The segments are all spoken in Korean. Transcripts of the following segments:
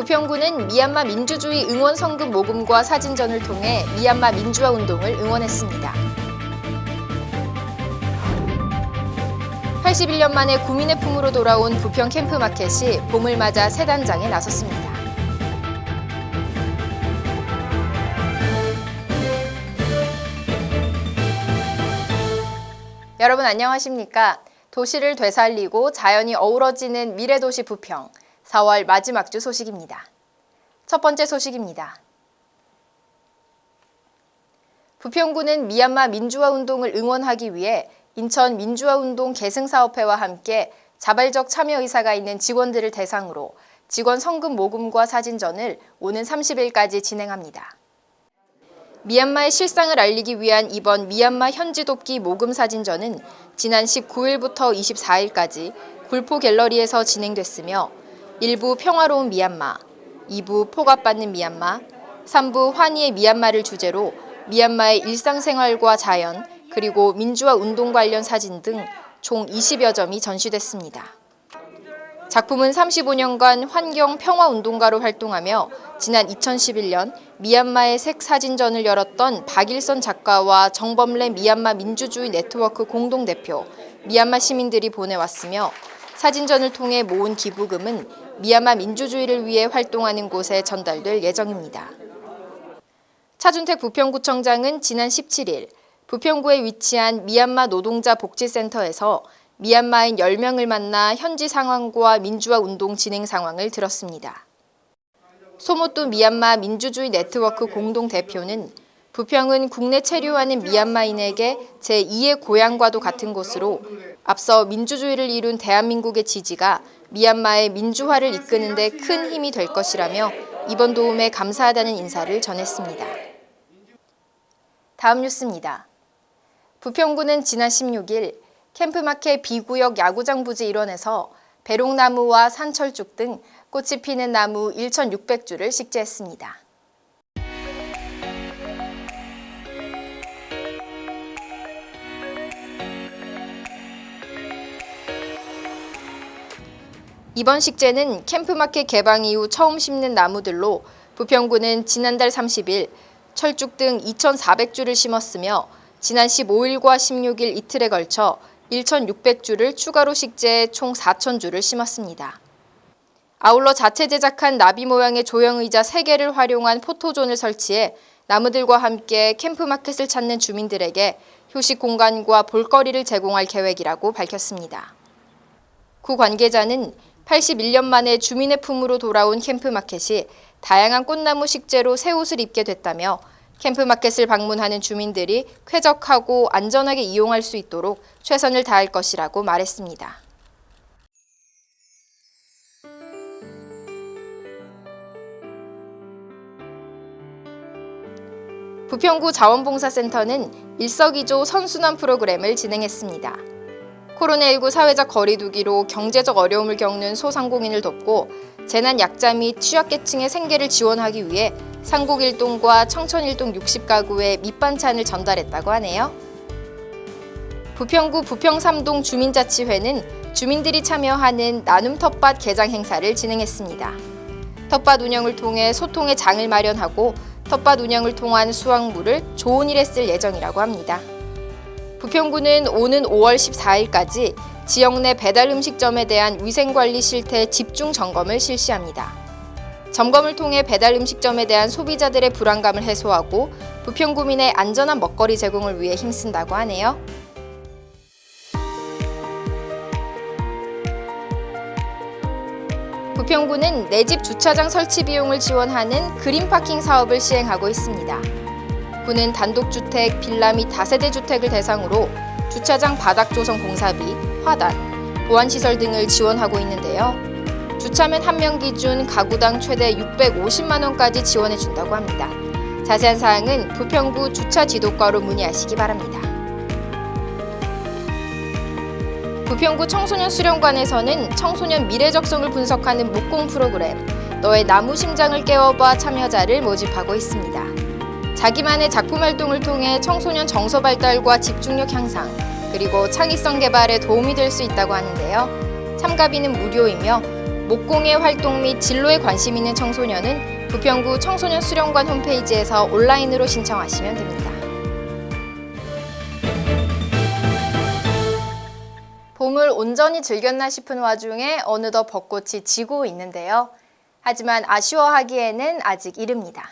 부평구는 미얀마 민주주의 응원 성금 모금과 사진전을 통해 미얀마 민주화 운동을 응원했습니다. 81년 만에 구민의 품으로 돌아온 부평 캠프마켓이 봄을 맞아 새 단장에 나섰습니다. 여러분 안녕하십니까? 도시를 되살리고 자연이 어우러지는 미래도시 부평 4월 마지막 주 소식입니다. 첫 번째 소식입니다. 부평구는 미얀마 민주화 운동을 응원하기 위해 인천 민주화운동 계승사업회와 함께 자발적 참여 의사가 있는 직원들을 대상으로 직원 성금 모금과 사진전을 오는 30일까지 진행합니다. 미얀마의 실상을 알리기 위한 이번 미얀마 현지 돕기 모금 사진전은 지난 19일부터 24일까지 굴포 갤러리에서 진행됐으며 1부 평화로운 미얀마, 2부 폭압받는 미얀마, 3부 환희의 미얀마를 주제로 미얀마의 일상생활과 자연, 그리고 민주화 운동 관련 사진 등 총 20여 점이 전시됐습니다. 작품은 35년간 환경 평화 운동가로 활동하며 지난 2011년 미얀마의 색 사진전을 열었던 박일선 작가와 정범래 미얀마 민주주의 네트워크 공동대표, 미얀마 시민들이 보내왔으며 사진전을 통해 모은 기부금은 미얀마 민주주의를 위해 활동하는 곳에 전달될 예정입니다. 차준택 부평구청장은 지난 17일 부평구에 위치한 미얀마 노동자 복지센터에서 미얀마인 10명을 만나 현지 상황과 민주화 운동 진행 상황을 들었습니다. 소모토 미얀마 민주주의 네트워크 공동대표는 부평은 국내 체류하는 미얀마인에게 제2의 고향과도 같은 곳으로 앞서 민주주의를 이룬 대한민국의 지지가 미얀마의 민주화를 이끄는 데 큰 힘이 될 것이라며 이번 도움에 감사하다는 인사를 전했습니다. 다음 뉴스입니다. 부평구는 지난 16일 캠프마켓 B구역 야구장 부지 일원에서 배롱나무와 산철죽 등 꽃이 피는 나무 1,600주를 식재했습니다. 이번 식재는 캠프마켓 개방 이후 처음 심는 나무들로 부평구는 지난달 30일 철쭉 등 2,400주를 심었으며 지난 15일과 16일 이틀에 걸쳐 1,600주를 추가로 식재해 총 4,000주를 심었습니다. 아울러 자체 제작한 나비 모양의 조형의자 3개를 활용한 포토존을 설치해 나무들과 함께 캠프마켓을 찾는 주민들에게 휴식 공간과 볼거리를 제공할 계획이라고 밝혔습니다. 구 관계자는 81년 만에 주민의 품으로 돌아온 캠프마켓이 다양한 꽃나무 식재로 새 옷을 입게 됐다며 캠프마켓을 방문하는 주민들이 쾌적하고 안전하게 이용할 수 있도록 최선을 다할 것이라고 말했습니다. 부평구 자원봉사센터는 일석이조 선순환 프로그램을 진행했습니다. 코로나19 사회적 거리두기로 경제적 어려움을 겪는 소상공인을 돕고 재난 약자 및 취약계층의 생계를 지원하기 위해 상곡일동과 청천일동 60가구에 밑반찬을 전달했다고 하네요. 부평구 부평삼동 주민자치회는 주민들이 참여하는 나눔 텃밭 개장 행사를 진행했습니다. 텃밭 운영을 통해 소통의 장을 마련하고 텃밭 운영을 통한 수확물을 좋은 일에 쓸 예정이라고 합니다. 부평구는 오는 5월 14일까지 지역 내 배달 음식점에 대한 위생관리 실태 집중 점검을 실시합니다. 점검을 통해 배달 음식점에 대한 소비자들의 불안감을 해소하고 부평구민의 안전한 먹거리 제공을 위해 힘쓴다고 하네요. 부평구는 내 집 주차장 설치 비용을 지원하는 그린파킹 사업을 시행하고 있습니다. 구는 단독주택, 빌라 및 다세대 주택을 대상으로 주차장 바닥 조성 공사비, 화단, 보안시설 등을 지원하고 있는데요. 주차면 한 명 기준 가구당 최대 650만 원까지 지원해 준다고 합니다. 자세한 사항은 부평구 주차 지도과로 문의하시기 바랍니다. 부평구 청소년 수련관에서는 청소년 미래적성을 분석하는 목공 프로그램 너의 나무 심장을 깨워봐 참여자를 모집하고 있습니다. 자기만의 작품 활동을 통해 청소년 정서 발달과 집중력 향상, 그리고 창의성 개발에 도움이 될 수 있다고 하는데요. 참가비는 무료이며 목공의 활동 및 진로에 관심 있는 청소년은 부평구 청소년 수련관 홈페이지에서 온라인으로 신청하시면 됩니다. 봄을 온전히 즐겼나 싶은 와중에 어느덧 벚꽃이 지고 있는데요. 하지만 아쉬워하기에는 아직 이릅니다.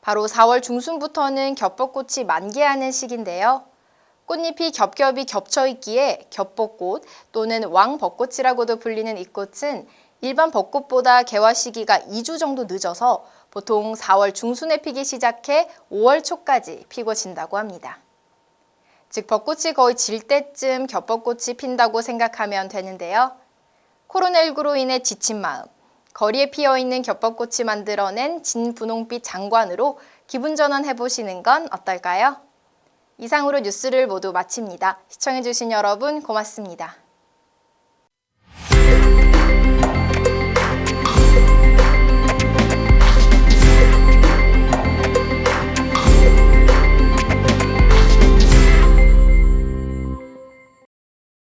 바로 4월 중순부터는 겹벚꽃이 만개하는 시기인데요. 꽃잎이 겹겹이 겹쳐 있기에 겹벚꽃 또는 왕벚꽃이라고도 불리는 이 꽃은 일반 벚꽃보다 개화 시기가 2주 정도 늦어서 보통 4월 중순에 피기 시작해 5월 초까지 피고 진다고 합니다. 즉 벚꽃이 거의 질 때쯤 겹벚꽃이 핀다고 생각하면 되는데요. 코로나19로 인해 지친 마음, 거리에 피어있는 겹벚꽃이 만들어낸 진분홍빛 장관으로 기분 전환해보시는 건 어떨까요? 이상으로 뉴스를 모두 마칩니다. 시청해주신 여러분 고맙습니다.